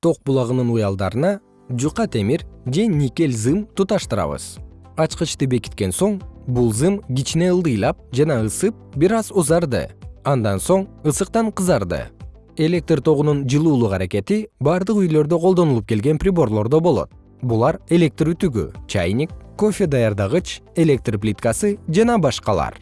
ток булагынын уялдарына жука темир же никель зым туташтырабыз. Ачкычты бекиткен соң бул зым кичине ылдыйлап жана ысып бир аз узарды. Андан соң ысыктан кызарды. Электр тогунун жылуулук аракети бардык үйлөрдө колдонулуп келген приборлордо болот. Булар электр үтүгү чайник кофе даярдагыч электр плиткасы жана башкалар.